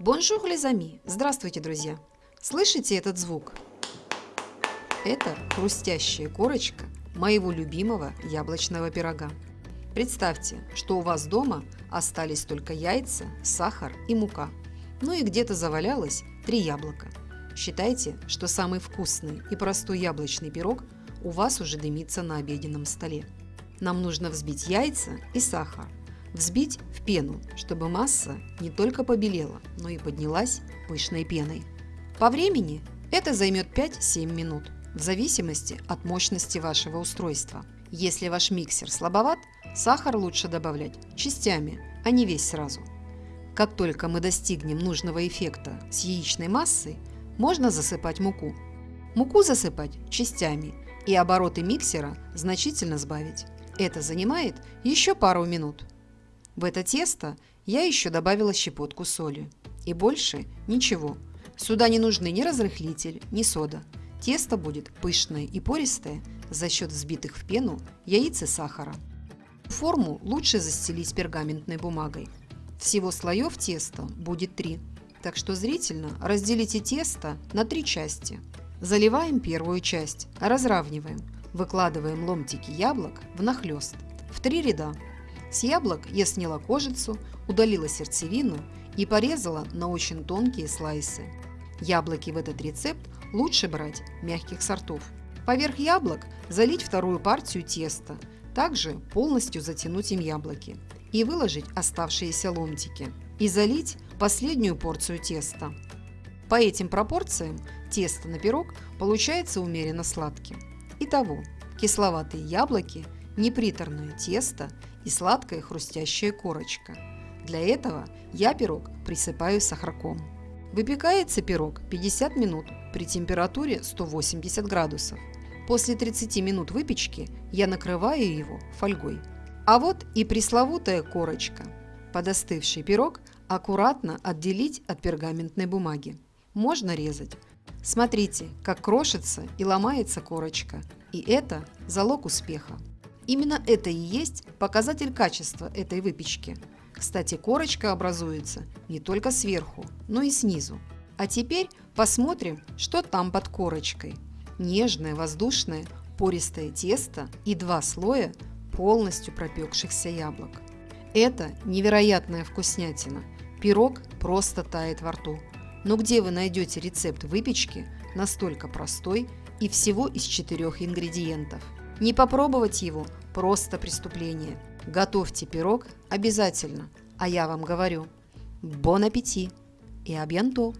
Bonjour les amis! Здравствуйте, друзья! Слышите этот звук? Это хрустящая корочка моего любимого яблочного пирога. Представьте, что у вас дома остались только яйца, сахар и мука. Ну и где-то завалялось три яблока. Считайте, что самый вкусный и простой яблочный пирог у вас уже дымится на обеденном столе. Нам нужно взбить яйца и сахар. Взбить в пену, чтобы масса не только побелела, но и поднялась пышной пеной. По времени это займет 5-7 минут, в зависимости от мощности вашего устройства. Если ваш миксер слабоват, сахар лучше добавлять частями, а не весь сразу. Как только мы достигнем нужного эффекта с яичной массой, можно засыпать муку. Муку засыпать частями и обороты миксера значительно сбавить. Это занимает еще пару минут. В это тесто я еще добавила щепотку соли. И больше ничего. Сюда не нужны ни разрыхлитель, ни сода. Тесто будет пышное и пористое за счет взбитых в пену яиц и сахара. Форму лучше застелить пергаментной бумагой. Всего слоев теста будет три, так что зрительно разделите тесто на три части. Заливаем первую часть, разравниваем, выкладываем ломтики яблок внахлёст в три ряда. С яблок я сняла кожицу, удалила сердцевину и порезала на очень тонкие слайсы. Яблоки в этот рецепт лучше брать мягких сортов. Поверх яблок залить вторую партию теста, также полностью затянуть им яблоки и выложить оставшиеся ломтики и залить последнюю порцию теста. По этим пропорциям тесто на пирог получается умеренно сладким. Итого, кисловатые яблоки, неприторное тесто и сладкая хрустящая корочка. Для этого я пирог присыпаю сахарком. Выпекается пирог 50 минут при температуре 180 градусов. После 30 минут выпечки я накрываю его фольгой. А вот и пресловутая корочка. Подостывший пирог аккуратно отделить от пергаментной бумаги. Можно резать. Смотрите, как крошится и ломается корочка. И это залог успеха. Именно это и есть показатель качества этой выпечки. Кстати, корочка образуется не только сверху, но и снизу. А теперь посмотрим, что там под корочкой. Нежное, воздушное, пористое тесто и два слоя полностью пропекшихся яблок. Это невероятная вкуснятина. Пирог просто тает во рту. Но где вы найдете рецепт выпечки настолько простой и всего из четырех ингредиентов? Не попробовать его – просто преступление. Готовьте пирог обязательно, а я вам говорю – бон аппетит и абьянто!